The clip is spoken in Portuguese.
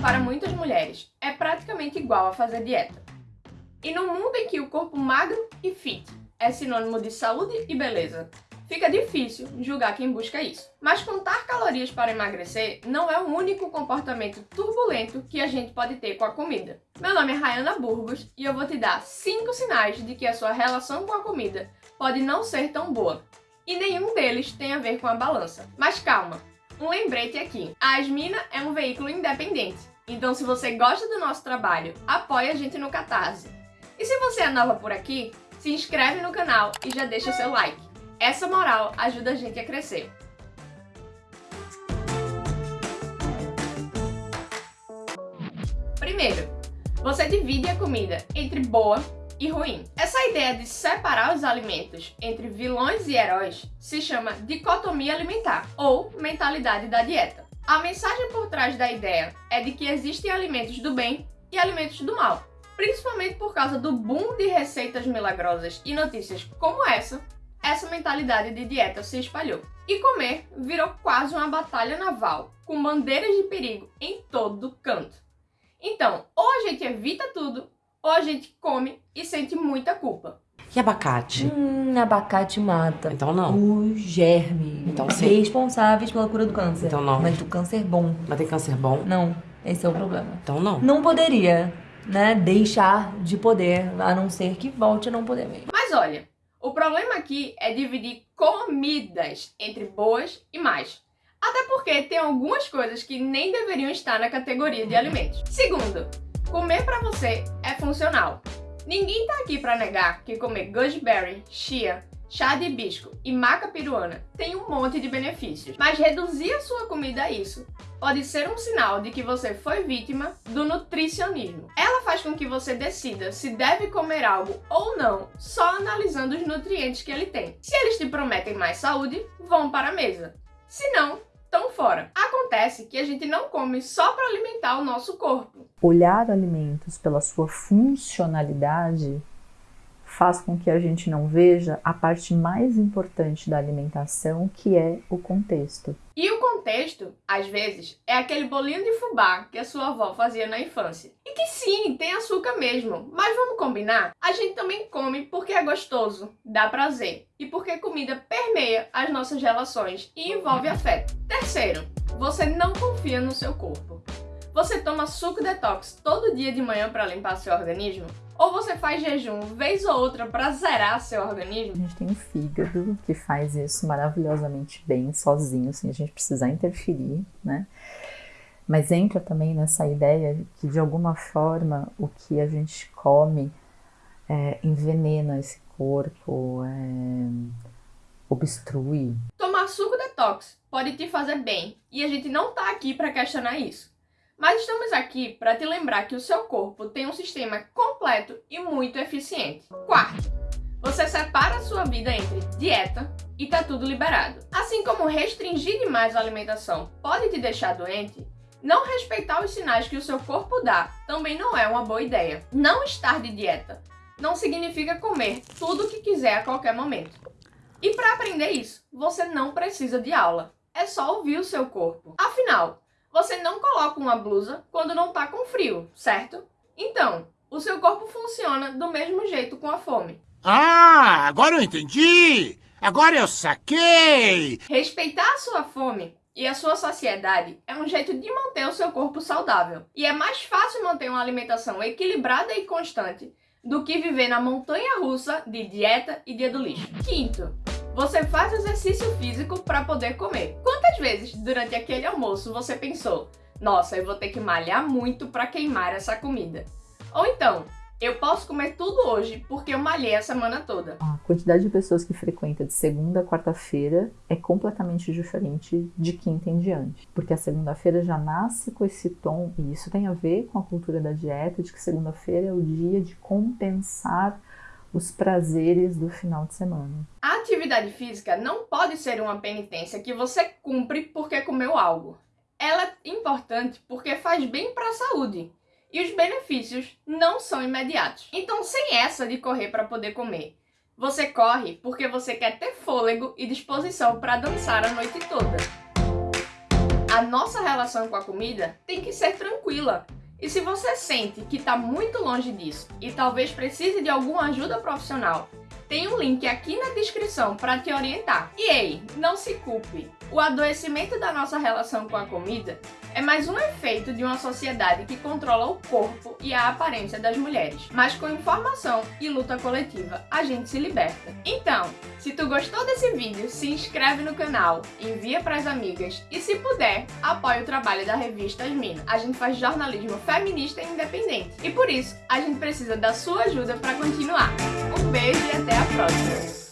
para muitas mulheres, é praticamente igual a fazer dieta. E no mundo em que o corpo magro e fit é sinônimo de saúde e beleza, fica difícil julgar quem busca isso. Mas contar calorias para emagrecer não é o único comportamento turbulento que a gente pode ter com a comida. Meu nome é Rayana Burgos e eu vou te dar 5 sinais de que a sua relação com a comida pode não ser tão boa. E nenhum deles tem a ver com a balança. Mas calma, um lembrete aqui. A Asmina é um veículo independente, então se você gosta do nosso trabalho, apoie a gente no Catarse. E se você é nova por aqui, se inscreve no canal e já deixa seu like. Essa moral ajuda a gente a crescer. Primeiro, você divide a comida entre boa e ruim. Essa ideia de separar os alimentos entre vilões e heróis se chama dicotomia alimentar ou mentalidade da dieta. A mensagem por trás da ideia é de que existem alimentos do bem e alimentos do mal, principalmente por causa do boom de receitas milagrosas e notícias como essa, essa mentalidade de dieta se espalhou. E comer virou quase uma batalha naval, com bandeiras de perigo em todo canto. Então, ou a gente evita tudo, ou a gente come e sente muita culpa. E abacate? Hum, abacate mata. Então não. O germe. Então sim. Responsáveis pela cura do câncer. Então não. Mas do câncer bom. Mas tem câncer bom? Não. Esse é o problema. Então não. Não poderia, né, deixar de poder, a não ser que volte a não poder mesmo. Mas olha, o problema aqui é dividir comidas entre boas e mais. Até porque tem algumas coisas que nem deveriam estar na categoria de alimentos. Segundo, Comer para você é funcional. Ninguém tá aqui para negar que comer gooseberry, chia, chá de hibisco e maca peruana tem um monte de benefícios, mas reduzir a sua comida a isso pode ser um sinal de que você foi vítima do nutricionismo. Ela faz com que você decida se deve comer algo ou não, só analisando os nutrientes que ele tem. Se eles te prometem mais saúde, vão para a mesa. Se não, estão fora. Acontece que a gente não come só para alimentar o nosso corpo. Olhar alimentos pela sua funcionalidade faz com que a gente não veja a parte mais importante da alimentação, que é o contexto. E o contexto, às vezes, é aquele bolinho de fubá que a sua avó fazia na infância. E que sim, tem açúcar mesmo, mas vamos combinar? A gente também come porque é gostoso, dá prazer, e porque comida permeia as nossas relações e envolve afeto. Terceiro, você não confia no seu corpo. Você toma suco detox todo dia de manhã para limpar seu organismo? Ou você faz jejum vez ou outra para zerar seu organismo? A gente tem um fígado que faz isso maravilhosamente bem, sozinho, sem a gente precisar interferir, né? Mas entra também nessa ideia que, de alguma forma, o que a gente come é, envenena esse corpo, é, obstrui. Tomar suco detox pode te fazer bem e a gente não tá aqui para questionar isso. Mas estamos aqui para te lembrar que o seu corpo tem um sistema completo e muito eficiente. Quarto, você separa a sua vida entre dieta e tá tudo liberado. Assim como restringir demais a alimentação pode te deixar doente, não respeitar os sinais que o seu corpo dá também não é uma boa ideia. Não estar de dieta não significa comer tudo o que quiser a qualquer momento. E para aprender isso, você não precisa de aula. É só ouvir o seu corpo. Afinal, você não coloca uma blusa quando não tá com frio, certo? Então, o seu corpo funciona do mesmo jeito com a fome. Ah, agora eu entendi! Agora eu saquei! Respeitar a sua fome e a sua saciedade é um jeito de manter o seu corpo saudável. E é mais fácil manter uma alimentação equilibrada e constante do que viver na montanha russa de dieta e dia do lixo. Quinto, você faz exercício físico para poder comer. Quantas vezes durante aquele almoço você pensou, nossa, eu vou ter que malhar muito para queimar essa comida? Ou então, eu posso comer tudo hoje porque eu malhei a semana toda. A quantidade de pessoas que frequenta de segunda a quarta-feira é completamente diferente de quinta em diante. Porque a segunda-feira já nasce com esse tom, e isso tem a ver com a cultura da dieta, de que segunda-feira é o dia de compensar os prazeres do final de semana. A atividade física não pode ser uma penitência que você cumpre porque comeu algo. Ela é importante porque faz bem para a saúde e os benefícios não são imediatos. Então, sem essa de correr para poder comer, você corre porque você quer ter fôlego e disposição para dançar a noite toda. A nossa relação com a comida tem que ser tranquila. E se você sente que está muito longe disso e talvez precise de alguma ajuda profissional, tem um link aqui na descrição para te orientar. E ei, não se culpe. O adoecimento da nossa relação com a comida é mais um efeito de uma sociedade que controla o corpo e a aparência das mulheres. Mas com informação e luta coletiva, a gente se liberta. Então, se tu gostou desse vídeo, se inscreve no canal, envia para as amigas e se puder, apoie o trabalho da revista Asmina. A gente faz jornalismo feminista e independente. E por isso, a gente precisa da sua ajuda para continuar. Um beijo e até a próxima!